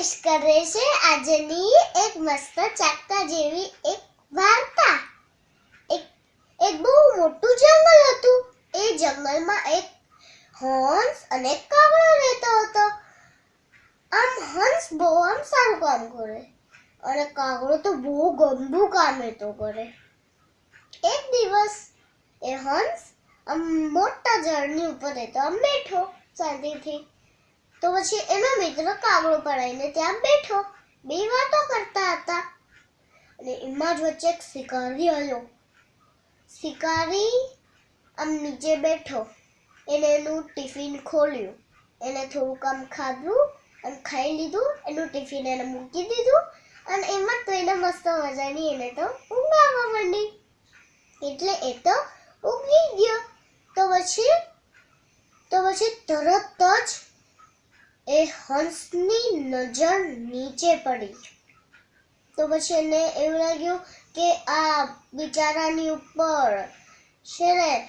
કરે છે આજની એક મસ્ત ચાકતા જેવી એક વાર્તા. એક એક બહુ મોટું જંગલ હતું. એ જંગલમાં એક હંસ અને કાગડો રહેતો હતો. આમ હંસ બહુ આમ સારું કામ કરે. અને કાગડો તો બહુ ગંદુ કામ એ કરે. એક દિવસ એ હંસ આમ મોટા ઝાડની ઉપર રહેતો. આમ બેઠો શાંતિથી. તો પછી એનો મિત્ર કાગડો પડાઈને ત્યાં બેઠો. બે વાતો કરતા હતા. અને એમાં જ વચ્ચે એક શિકારી આવ્યો. શિકારી આમ નીચે બેઠો. એને એનું ટિફિન ખોલ્યું. એને થોડુંક આમ ખાધું અને ખાઈ લીધું, એનું ટિફિન એને મૂકી દીધું. અને એમાં તો એને મસ્ત મજાની એને તો ઊંઘ આવવા માંડી એટલે એ તો ઊંઘી ગયો તો પછી તો પછી તરત જ એ હંસની નજર નીચે પડી. તો પછી એને એવું લાગ્યું કે આ બિચારાની ઉપર છે ને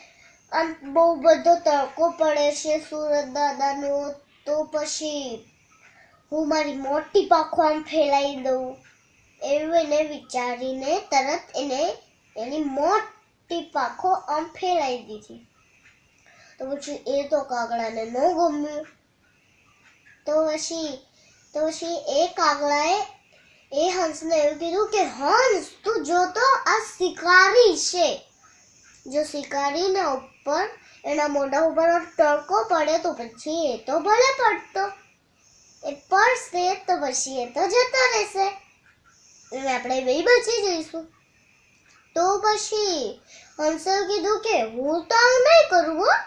આમ બહુ બધો તડકો પડે છે સુરત દાદાનો, તો પછી હું મારી મોટી પાખો આમ ફેલાઈ દઉં. એવું એને વિચારીને તરત એને એની મોટી પાખો આમ ફેલાઈ દીધી. તો પછી એ તો કાગડાને ન ગમ્યું. તો પછી તો પછી એ કાગડાએ એ હંસને એવું કીધું કે હંસ તું જોતો આ શિકારી છે જો શિકારીના ઉપર એના મોઢા ઉપર તડકો પડે તો પછી એ તો ભલે પડતો એ પડશે તો પછી એ તો જતો રહેશે અને આપણે બે બચી જઈશું તો પછી હંસે કીધું કે હું તો નહીં કરવું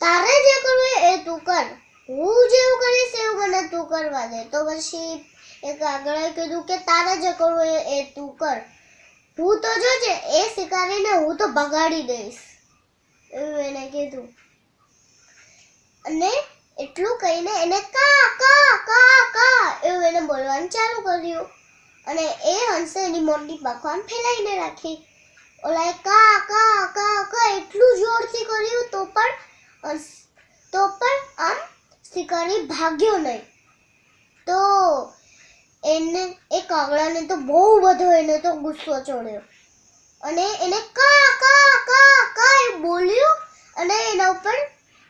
તારે જે કરવું એ તું કર હું જેવું કરીશ, એવું મને તું કરવા દે. તો પછી એક આગળ કીધું કે તારે જે કરવું એ તું કર. હું તો જોજે એ શિકારીને હું તો બગાડી દઈશ. એવું એને કીધું. અને એટલું કહીને એને કા કા કા કા એવું એને બોલવાનું ચાલુ કર્યું. અને એ હંસે એની મોટી પાખવાન ફેલાઈને રાખી. ઓલાએ કા કા કા કા એટલું જોરથી કર્યું તો પણ તો પણ શિકારી ભાગ્યો નહીં. તો એને એ કાગડાને તો બહુ બધો એને તો ગુસ્સો ચડ્યો. અને એને કા કા કા કા એ બોલ્યું અને એના ઉપર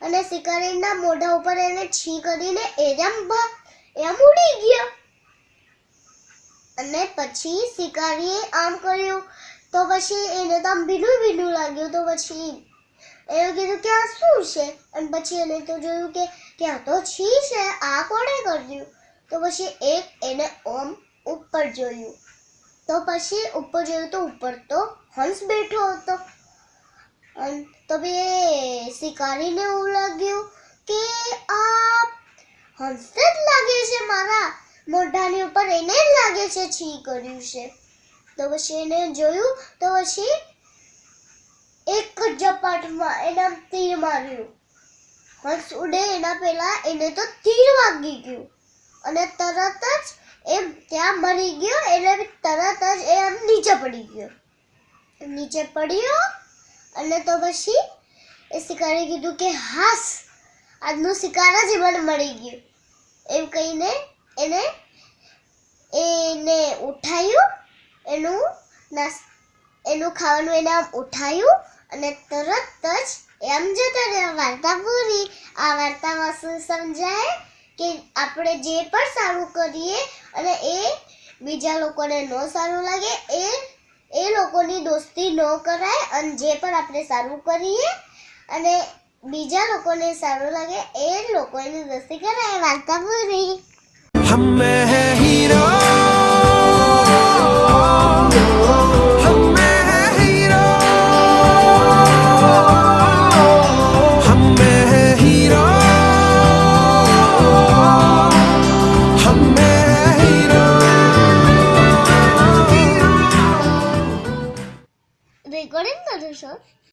અને શિકારીના મોઢા ઉપર એને છી કરીને એમ એમ ઉડી ગયો. અને પછી શિકારીએ આમ કર્યું. તો પછી એને તો આમ ભીનું ભીનું લાગ્યું. તો પછી એવું કીધું કે આ શું છે? અને પછી એને તો જોયું કે આ તો છી છે, આ કોણે કર્યું? તો પછી એક એને ઓમ ઉપર જોયું. તો પછી ઉપર જોયું તો ઉપર તો હંસ બેઠો હતો. અને તો બે શિકારીને એવું લાગ્યું કે આ હંસને જ લાગે છે મારા. મોઢાની ઉપર એને જ લાગે છે છી કર્યું છે. તો પછી એને જોયું, તો પછી એક જ ઝપાટમાં એના તીર માર્યું. હંસ ઉડે એના પહેલા એને તો તીર વાગી ગયું. અને તરત જ એ ત્યાં મરી ગયો એટલે તરત જ એ આમ નીચે પડી ગયો. નીચે પડ્યો અને તો પછી એ શિકારી કીધું કે, હાસ, આજનું શિકાર જ મને મળી ગયું. એમ કહીને એને એને ઉઠાયું, એનું નાસ, એનું ખાવાનું એને આમ ઉઠાયું અને તરત જ એમ જતા રહ્યા, વાર્તા પૂરી. આ વાર્તામાં શું સમજાય કે આપણે જે પણ સારું કરીએ અને એ બીજા લોકોને ન સારું લાગે, એ એ લોકોની દોસ્તી ન કરાય અને જે પણ આપણે સારું કરીએ અને બીજા લોકોને સારું લાગે, એ લોકોની દોસ્તી કરાય. વાર્તા પૂરી. હમે હે હીરો.